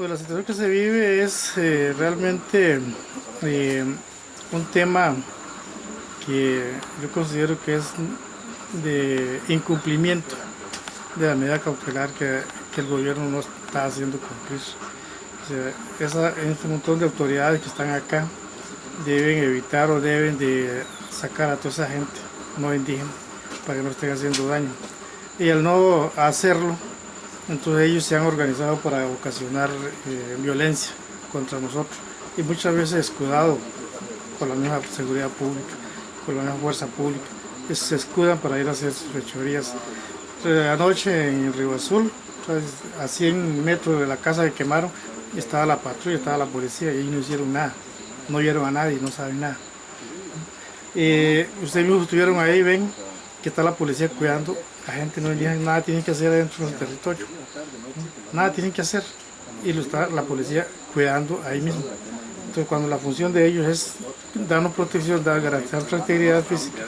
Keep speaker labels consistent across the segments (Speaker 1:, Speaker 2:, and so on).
Speaker 1: Pues la situación que se vive es eh, realmente eh, un tema que yo considero que es de incumplimiento de la medida cautelar que, el gobierno no está haciendo cumplir. O sea, este montón de autoridades que están acá deben evitar o deben de sacar a toda esa gente no indígena para que no estén haciendo daño. Y al no hacerlo, entonces ellos se han organizado para ocasionar eh, violencia contra nosotros y muchas veces escudado con la misma seguridad pública, con la misma fuerza pública, se escudan para ir a hacer sus fechorías. Anoche en Río Azul, a 100 metros de la casa que quemaron, estaba la patrulla, estaba la policía y ellos no hicieron nada, no vieron a nadie, no saben nada. Eh, ustedes mismos estuvieron ahí, ven que está la policía cuidando, la gente no indígena nada tienen que hacer dentro del territorio, nada tienen que hacer y lo está la policía cuidando ahí mismo. Entonces cuando la función de ellos es darnos protección, dar, garantizar nuestra integridad física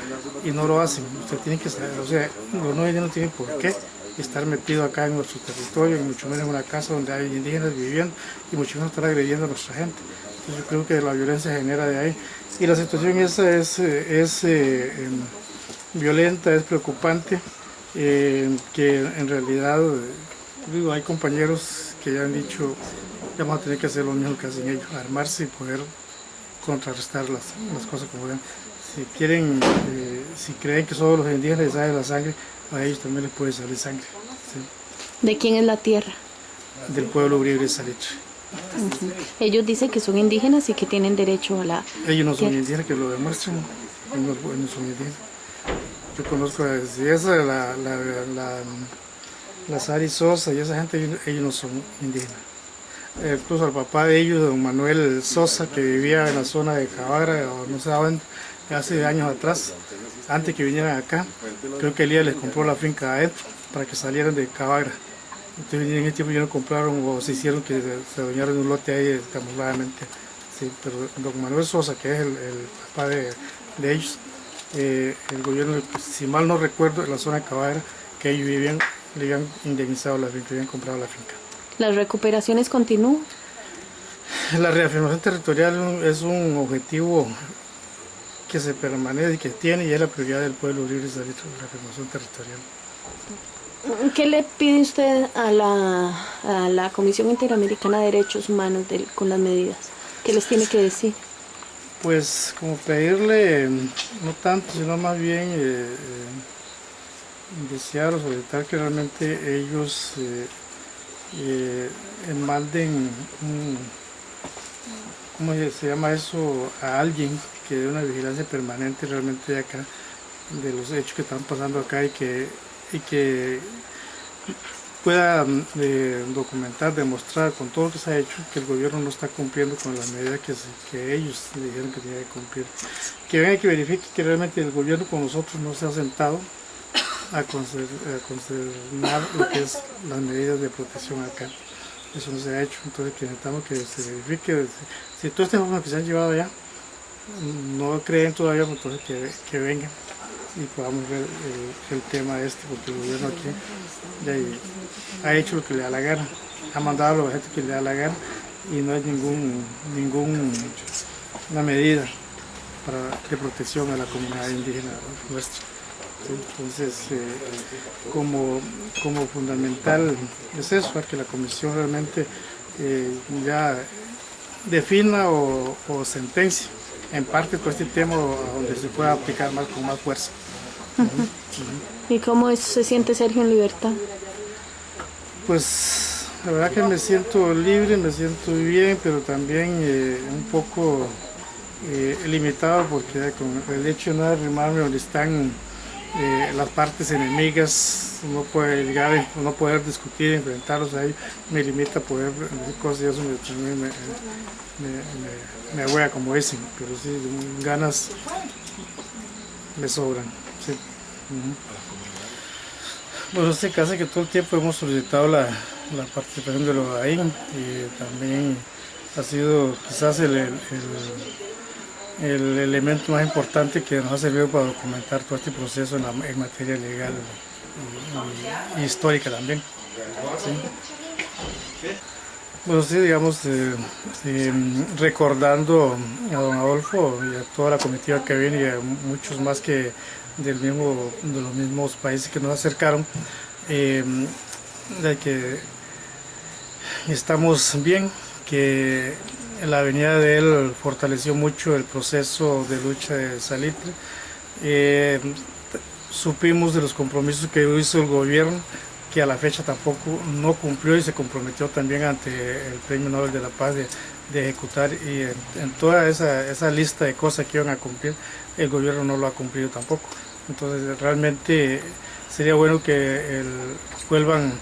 Speaker 1: y no lo hacen, usted tiene que saber, o sea, los no indígenas tienen por qué estar metidos acá en nuestro territorio, y mucho menos en una casa donde hay indígenas viviendo y mucho menos estar agrediendo a nuestra gente. Entonces yo creo que la violencia genera de ahí y la situación esa es, es eh, em, violenta, es preocupante, eh, que en realidad digo, hay compañeros que ya han dicho que vamos a tener que hacer lo mismo que hacen ellos, armarse y poder contrarrestar las, las cosas como ven. Si quieren, eh, si creen que solo los indígenas les sale la sangre, a ellos también les puede salir sangre.
Speaker 2: ¿De quién es la tierra?
Speaker 1: Del pueblo Uribe Salitre.
Speaker 2: Ellos dicen que son indígenas y que tienen derecho a la
Speaker 1: Ellos no son indígenas, que lo demuestren. Ellos no, son indígenas. Yo conozco a esa, la, la, la, la Sari Sosa y esa gente, ellos, no son indígenas. incluso al papá de ellos, don Manuel Sosa, que vivía en la zona de Cabara, o no sé dónde, hace años atrás, antes que vinieran acá, creo que Elías les compró la finca adentro para que salieran de Cabara. Entonces en ese tiempo ya no compraron o se hicieron que se adueñaron un lote ahí camufladamente. Sí, pero don Manuel Sosa, que es el, papá de, ellos, eh, el gobierno, si mal no recuerdo, en la zona de Cabara, que ellos vivían, le habían indemnizado la finca, habían comprado la finca.
Speaker 2: ¿Las recuperaciones continúan?
Speaker 1: La reafirmación territorial es un objetivo que se permanece y que tiene y es la prioridad del pueblo libre de la reafirmación territorial.
Speaker 2: ¿Qué le pide usted a la, Comisión Interamericana de Derechos Humanos con las medidas? ¿Qué les tiene que decir?
Speaker 1: Pues como pedirle, no tanto, sino más bien eh, eh, desear o solicitar que realmente ellos eh, eh enmalden, ¿cómo se llama eso? A alguien que dé una vigilancia permanente realmente de acá, de los hechos que están pasando acá y que y que pueda eh, documentar, demostrar con todo lo que se ha hecho que el gobierno no está cumpliendo con las medidas que, que ellos dijeron que tenía que cumplir. Que venga que verifique que realmente el gobierno con nosotros no se ha sentado a, conservar lo que es las medidas de protección acá. Eso no se ha hecho, entonces necesitamos que se verifique. Si, toda esta información que se han llevado allá no creen todavía, pues entonces que, que vengan y podamos ver el, tema este, porque el gobierno aquí ha hecho lo que le da la gana, ha mandado la gente que le da la gana y no hay ningún, ningún una medida para, de protección a la comunidad indígena nuestra. Entonces, eh, como, como fundamental es eso, que la comisión realmente eh, ya defina o, o sentencia en parte todo este tema donde se pueda aplicar más con más fuerza.
Speaker 2: ¿Y cómo se siente Sergio en libertad?
Speaker 1: Pues la verdad que me siento libre, me siento bien, pero también eh, un poco eh, limitado porque con el hecho de no arrimarme donde están eh, las partes enemigas, no puede llegar, no poder discutir, enfrentarlos ahí, me limita a poder decir cosas y eso me, me, me, me, como dicen, pero sí, ganas me sobran. Sí. Bueno, este caso que todo el tiempo hemos solicitado la, la participación de los AIN y también ha sido quizás el, el, el, elemento más importante que nos ha servido para documentar todo este proceso en, la, materia legal y, histórica también. Bueno, sí, digamos, eh, eh, recordando a don Adolfo y a toda la comitiva que viene y a muchos más que del mismo, de los mismos países que nos acercaron, eh, de que estamos bien, que la venida de él fortaleció mucho el proceso de lucha de Salitre. supimos de los compromisos que hizo el gobierno que a la fecha tampoco no cumplió y se comprometió también ante el Premio Nobel de la Paz ejecutar y en, toda esa, esa, lista de cosas que iban a cumplir, el gobierno no lo ha cumplido tampoco. Entonces realmente sería bueno que vuelvan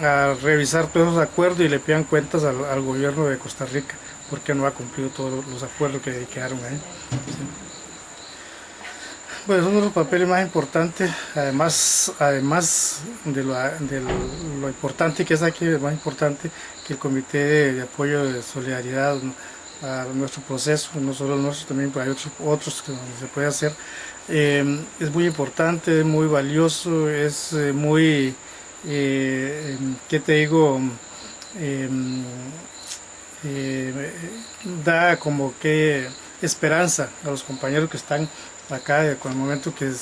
Speaker 1: a revisar todos los acuerdos y le pidan cuentas al, gobierno de Costa Rica porque no ha cumplido todos los acuerdos que quedaron ahí. Pues uno de los papeles más importantes, además, además de, lo, importante que es aquí, es más importante que el Comité de, Apoyo de Solidaridad a nuestro proceso, no solo nuestro, también hay otros, otros que se puede hacer. Eh, es muy importante, es muy valioso, es eh, muy, eh, ¿qué te digo? da como que esperanza a los compañeros que están acá, con el momento que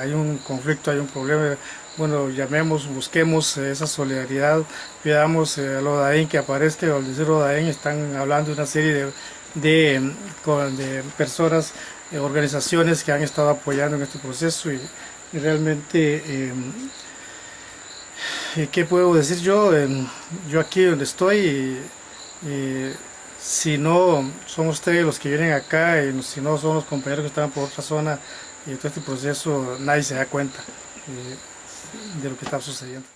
Speaker 1: hay un conflicto, hay un problema, bueno, llamemos, busquemos esa solidaridad, pidamos a Lodaín que aparezca, al decir Lodaín están hablando de una serie de, de, personas, eh, organizaciones que han estado apoyando en este proceso y, realmente, em, ¿qué puedo decir yo? Em, yo aquí donde estoy, si no son ustedes los que vienen acá y si no son los compañeros que están por otra zona y todo este proceso nadie se da cuenta eh, de lo que está sucediendo.